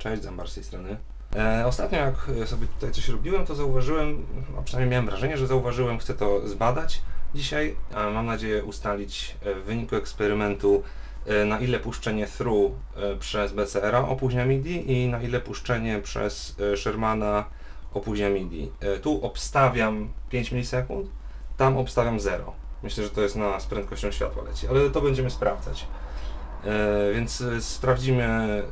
Cześć, Zambar z tej strony. E, ostatnio jak sobie tutaj coś robiłem, to zauważyłem, a przynajmniej miałem wrażenie, że zauważyłem, chcę to zbadać dzisiaj. A mam nadzieję ustalić e, w wyniku eksperymentu, e, na ile puszczenie through e, przez BCR-a opóźnia MIDI i na ile puszczenie przez e, Shermana opóźnia MIDI. E, tu obstawiam 5 milisekund, tam obstawiam 0. Myślę, że to jest na, z prędkością światła leci, ale to będziemy sprawdzać. E, więc e, sprawdzimy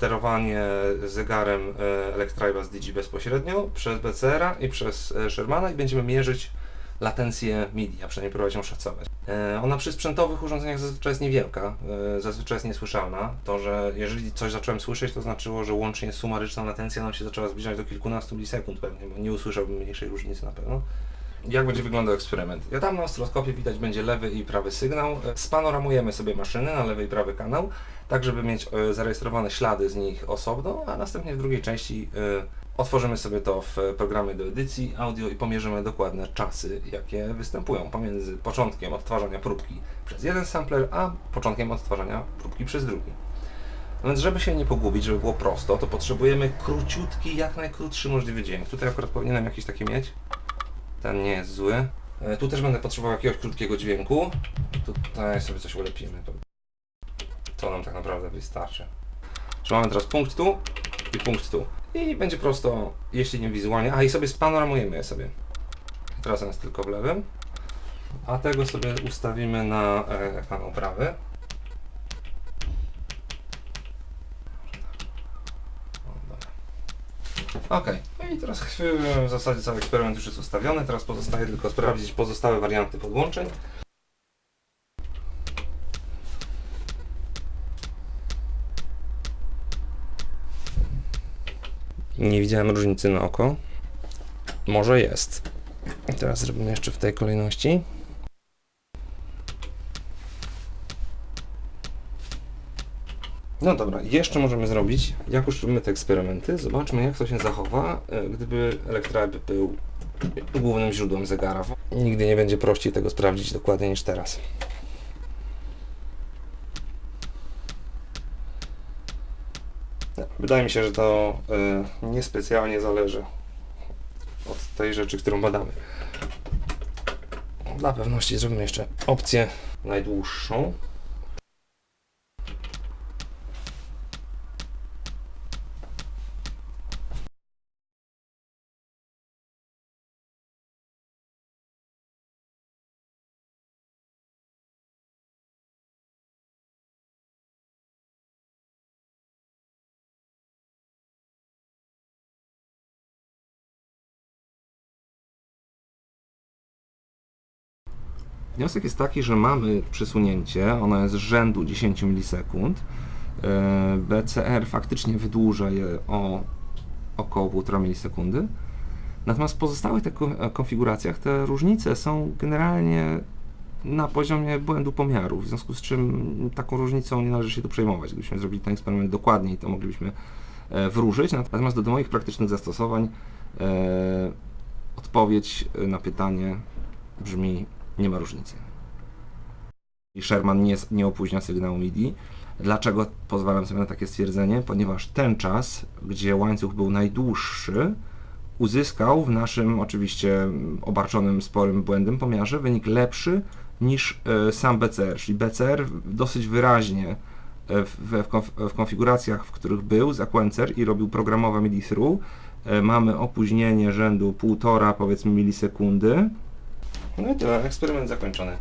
sterowanie zegarem e, Electriba z Digi bezpośrednio przez BCR-a i przez e, Shermana i będziemy mierzyć latencję MIDI, a przynajmniej próbować ją szacować. E, ona przy sprzętowych urządzeniach zazwyczaj jest niewielka, zazwyczaj jest niesłyszalna. To, że jeżeli coś zacząłem słyszeć, to znaczyło, że łącznie sumaryczna latencja nam się zaczęła zbliżać do kilkunastu milisekund pewnie, bo nie usłyszałbym mniejszej różnicy na pewno. Jak będzie wyglądał eksperyment? Ja tam na oscyloskopie widać będzie lewy i prawy sygnał. Spanoramujemy sobie maszyny na lewy i prawy kanał, tak żeby mieć e, zarejestrowane ślady z nich osobno, a następnie w drugiej części e, otworzymy sobie to w programie do edycji audio i pomierzymy dokładne czasy, jakie występują pomiędzy początkiem odtwarzania próbki przez jeden sampler, a początkiem odtwarzania próbki przez drugi. No więc żeby się nie pogubić, żeby było prosto, to potrzebujemy króciutki, jak najkrótszy możliwy dźwięk. Tutaj akurat powinienem jakiś taki mieć. Ten nie jest zły. E, Tu też będę potrzebował jakiegoś krótkiego dźwięku. Tutaj sobie coś ulepimy. To, nam tak naprawdę wystarczy. Że mamy teraz punkt tu i punkt tu. I będzie prosto, jeśli nie wizualnie. A i sobie spanoramujemy je sobie. Teraz on jest tylko w lewym. A tego sobie ustawimy na e, kanał prawy. O, dobra. Okej, no i teraz w zasadzie cały eksperyment już jest ustawiony, teraz pozostaje tylko sprawdzić pozostałe warianty podłączeń. Nie widziałem różnicy na oko. Może jest. Teraz zrobimy jeszcze w tej kolejności. No dobra, jeszcze możemy zrobić, jak już robimy te eksperymenty, zobaczmy jak to się zachowa, e, gdyby Electribe był głównym źródłem zegara. Nigdy nie będzie prościej tego sprawdzić dokładnie niż teraz. No, Wydaje mi się, że to y, niespecjalnie zależy od tej rzeczy, którą badamy. Dla pewności zrobimy jeszcze opcję najdłuższą. Wniosek jest taki, że mamy przesunięcie, ono jest z rzędu 10 milisekund. E, BCR faktycznie wydłuża je o około 1,5 milisekundy. Natomiast w pozostałych tych ko- konfiguracjach te różnice są generalnie na poziomie błędu pomiaru, w związku z czym taką różnicą nie należy się tu przejmować. Gdybyśmy zrobili ten eksperyment dokładniej, to moglibyśmy e, wróżyć. Natomiast do, do moich praktycznych zastosowań e, odpowiedź na pytanie brzmi nie ma różnicy. I Sherman nie, nie opóźnia sygnału MIDI. Dlaczego pozwalam sobie na takie stwierdzenie? Ponieważ ten czas, gdzie łańcuch był najdłuższy, uzyskał w naszym oczywiście obarczonym sporym błędem pomiarze wynik lepszy niż e, sam BCR, czyli BCR dosyć wyraźnie e, w, w, konf- w konfiguracjach, w których był Sequencer i robił programowe MIDI through, e, mamy opóźnienie rzędu 1,5 powiedzmy milisekundy, no i tyle, eksperyment zakończony.